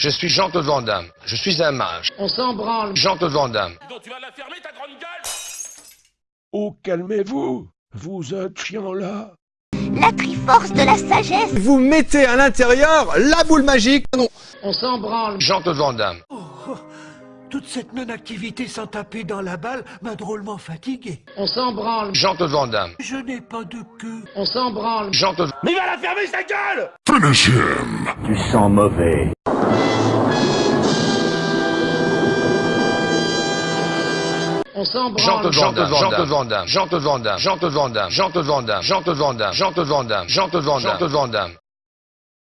Je suis Jean-Claude Van Damme. Je suis un mage. On s'en branle. Jean-Claude Van Damme. Donc tu vas la fermer ta grande gueule Oh, calmez-vous. Vous êtes chiant là. La triforce de la sagesse. Vous mettez à l'intérieur la boule magique. Non. On s'en branle. Jean-Claude Van Damme. Toute cette non-activité sans taper dans la balle m'a drôlement fatigué. On s'en branle. Jean-Claude Van Damme. Je n'ai pas de queue. On s'en branle. Jean-Claude. Mais il va la fermer sa gueule Tu sens mauvais. On s'en branle. Jean-Claude Van Damme. Van Damme. Jean-Claude Van Damme. Jean-Claude Van Damme. Jean-Claude Van Damme. Jean-Claude Van Damme. Jean-Claude Van Damme. Jean-Claude Van Damme. Jean-Claude Van Damme.